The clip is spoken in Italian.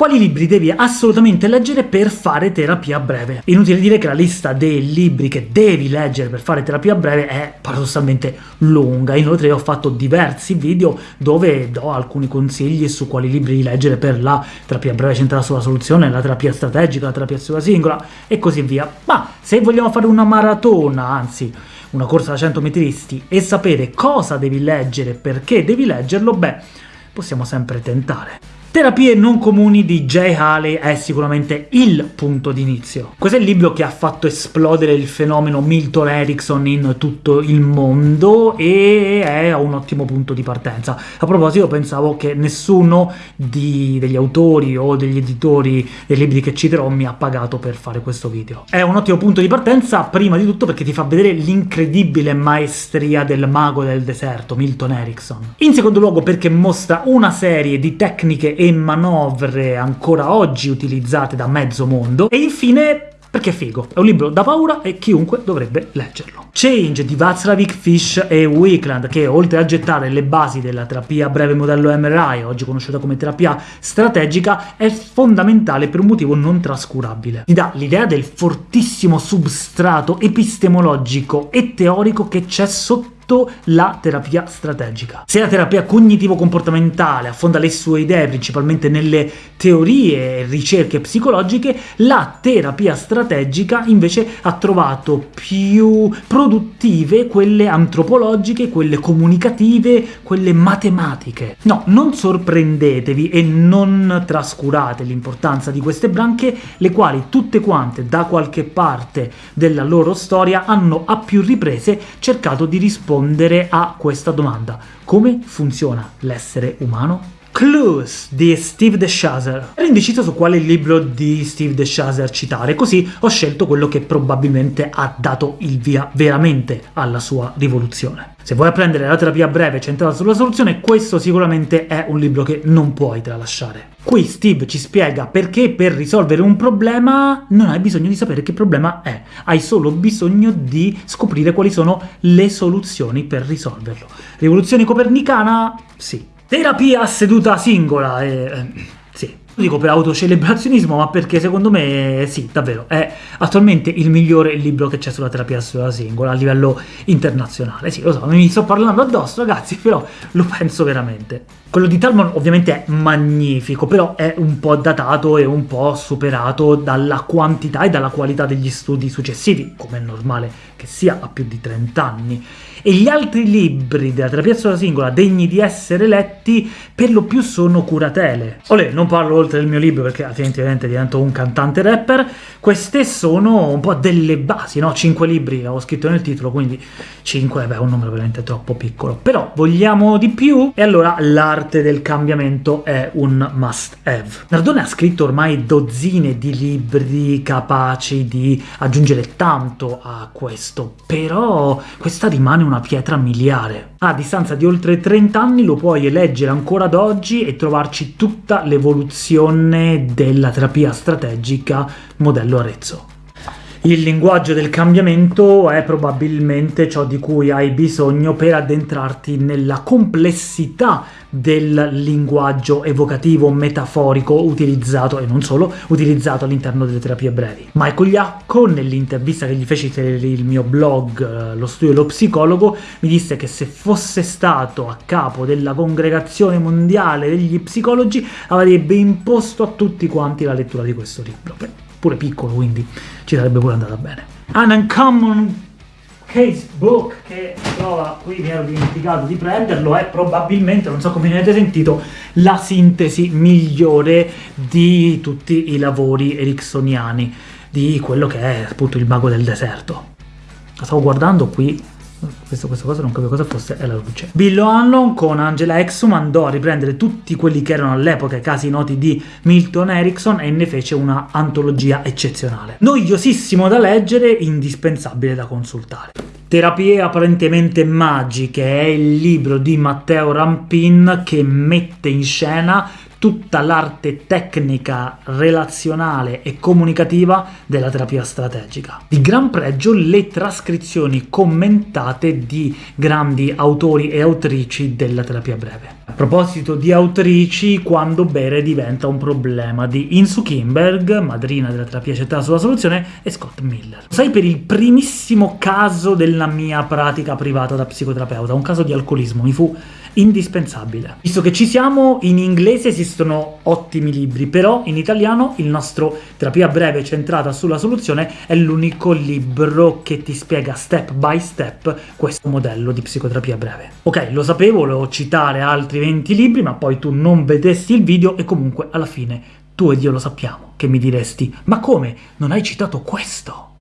Quali libri devi assolutamente leggere per fare terapia breve? Inutile dire che la lista dei libri che devi leggere per fare terapia breve è paradossalmente lunga, inoltre ho fatto diversi video dove do alcuni consigli su quali libri leggere per la terapia breve centrata sulla soluzione, la terapia strategica, la terapia sulla singola e così via. Ma se vogliamo fare una maratona, anzi una corsa da 100 metristi, e sapere cosa devi leggere, perché devi leggerlo, beh, possiamo sempre tentare. Terapie non comuni di Jay Haley è sicuramente il punto d'inizio. Questo è il libro che ha fatto esplodere il fenomeno Milton Erickson in tutto il mondo e è un ottimo punto di partenza. A proposito, pensavo che nessuno di, degli autori o degli editori dei libri che citerò mi ha pagato per fare questo video. È un ottimo punto di partenza, prima di tutto perché ti fa vedere l'incredibile maestria del mago del deserto, Milton Erickson. In secondo luogo perché mostra una serie di tecniche e manovre ancora oggi utilizzate da mezzo mondo, e infine perché è figo, è un libro da paura e chiunque dovrebbe leggerlo. Change di Václavic Fish e Wickland, che oltre a gettare le basi della terapia breve modello MRI, oggi conosciuta come terapia strategica, è fondamentale per un motivo non trascurabile. Ti dà l'idea del fortissimo substrato epistemologico e teorico che c'è sotto la terapia strategica. Se la terapia cognitivo-comportamentale affonda le sue idee principalmente nelle teorie e ricerche psicologiche, la terapia strategica invece ha trovato più produttive quelle antropologiche, quelle comunicative, quelle matematiche. No, non sorprendetevi e non trascurate l'importanza di queste branche, le quali tutte quante da qualche parte della loro storia hanno a più riprese cercato di rispondere rispondere a questa domanda. Come funziona l'essere umano? Clues di Steve DeShazer. Ero indeciso su quale libro di Steve DeShazer citare, così ho scelto quello che probabilmente ha dato il via veramente alla sua rivoluzione. Se vuoi apprendere la terapia breve centrata sulla soluzione, questo sicuramente è un libro che non puoi tralasciare. Qui Steve ci spiega perché per risolvere un problema non hai bisogno di sapere che problema è, hai solo bisogno di scoprire quali sono le soluzioni per risolverlo. Rivoluzione copernicana? Sì. Terapia seduta singola, eh, sì. Lo dico per autocelebrazionismo, ma perché secondo me, sì, davvero, è attualmente il migliore libro che c'è sulla terapia seduta singola a livello internazionale. Sì, lo so, mi sto parlando addosso, ragazzi, però lo penso veramente. Quello di Talmon ovviamente è magnifico, però è un po' datato e un po' superato dalla quantità e dalla qualità degli studi successivi, come è normale che sia a più di 30 anni e gli altri libri della terapia sulla singola degni di essere letti per lo più sono curatele. Olè, non parlo oltre il mio libro perché altrimenti ovviamente divento un cantante rapper, queste sono un po' delle basi, no? 5 libri avevo scritto nel titolo, quindi 5 beh, è un numero veramente troppo piccolo. Però vogliamo di più? E allora l'arte del cambiamento è un must have. Nardone ha scritto ormai dozzine di libri capaci di aggiungere tanto a questo, però questa rimane una pietra miliare. A distanza di oltre 30 anni lo puoi leggere ancora ad oggi e trovarci tutta l'evoluzione della terapia strategica modello Arezzo. Il linguaggio del cambiamento è probabilmente ciò di cui hai bisogno per addentrarti nella complessità del linguaggio evocativo metaforico utilizzato, e non solo, utilizzato all'interno delle terapie brevi. Michael Iacco, nell'intervista che gli feci per il mio blog eh, Lo studio dello psicologo, mi disse che se fosse stato a capo della congregazione mondiale degli psicologi avrebbe imposto a tutti quanti la lettura di questo libro pure piccolo, quindi ci sarebbe pure andata bene. An Uncommon Casebook, che trova qui, mi ero dimenticato di prenderlo, è probabilmente, non so come ne avete sentito, la sintesi migliore di tutti i lavori ericksoniani, di quello che è appunto il mago del deserto. La stavo guardando qui, questo, questa cosa non capivo cosa fosse, è la luce. Bill O'Hanlon con Angela Exum andò a riprendere tutti quelli che erano all'epoca i casi noti di Milton Erickson e ne fece una antologia eccezionale. Noiosissimo da leggere, indispensabile da consultare. Terapie apparentemente magiche è il libro di Matteo Rampin che mette in scena tutta l'arte tecnica, relazionale e comunicativa della terapia strategica. Di gran pregio le trascrizioni commentate di grandi autori e autrici della terapia breve. A proposito di autrici, quando bere diventa un problema, di Insu Kimberg, madrina della terapia accettata sulla soluzione, e Scott Miller. Sai per il primissimo caso della mia pratica privata da psicoterapeuta, un caso di alcolismo, mi fu indispensabile. Visto che ci siamo, in inglese esistono ottimi libri, però in italiano il nostro Terapia Breve centrata sulla soluzione è l'unico libro che ti spiega step by step questo modello di psicoterapia breve. Ok, lo sapevo, volevo citare altri 20 libri, ma poi tu non vedesti il video e comunque alla fine tu ed io lo sappiamo che mi diresti «Ma come? Non hai citato questo?»